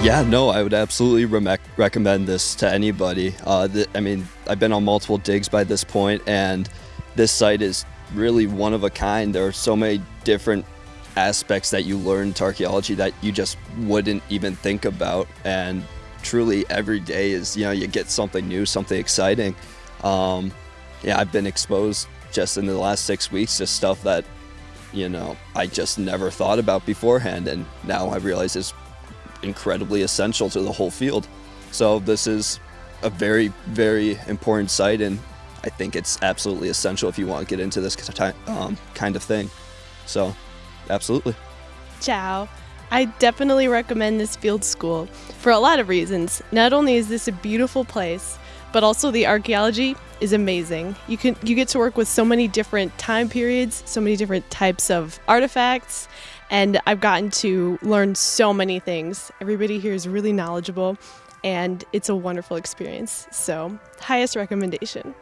Yeah, no, I would absolutely re- recommend this to anybody. Uh, th- I mean, I've been on multiple digs by this point, and this site is really one of a kind. There are so many different aspects that you learn to archaeology that you just wouldn't even think about. And truly, every day is, you know, you get something new, something exciting. Um, yeah, I've been exposed just in the last six weeks to stuff that, you know, I just never thought about beforehand. And now I realize is incredibly essential to the whole field. So this is a very, very important site, and I think it's absolutely essential if you want to get into this um, kind of thing. So, absolutely. Ciao. I definitely recommend this field school for a lot of reasons. Not only is this a beautiful place, but also the archaeology is amazing. You can you get to work with so many different time periods, so many different types of artifacts, and I've gotten to learn so many things. Everybody here is really knowledgeable and it's a wonderful experience. So, highest recommendation.